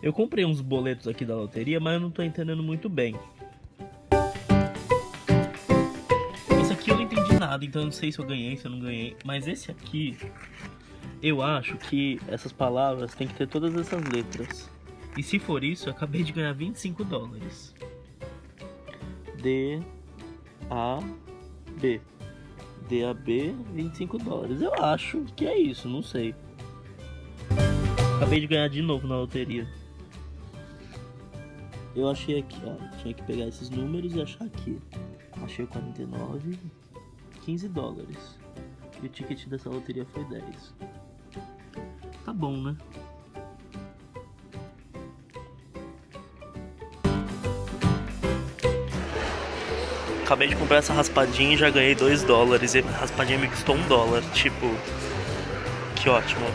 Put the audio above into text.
Eu comprei uns boletos aqui da loteria, mas eu não tô entendendo muito bem. Esse aqui eu não entendi nada, então eu não sei se eu ganhei, se eu não ganhei. Mas esse aqui, eu acho que essas palavras tem que ter todas essas letras. E se for isso, eu acabei de ganhar 25 dólares. D A B. D A B 25 dólares. Eu acho que é isso, não sei. Acabei de ganhar de novo na loteria. Eu achei aqui, ó. Tinha que pegar esses números e achar aqui. Achei 49, 15 dólares. E o ticket dessa loteria foi 10. Tá bom, né? Acabei de comprar essa raspadinha e já ganhei 2 dólares. E a raspadinha me custou 1 dólar. Tipo, que ótimo.